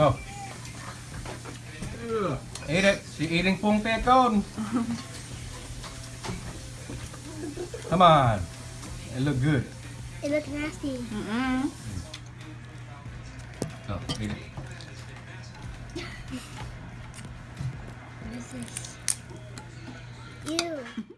Oh. Eat it. She's eating Pung Pei Cone. Come on. It look good. It look nasty. Mm -mm. Oh, eat it. what is this? Ew.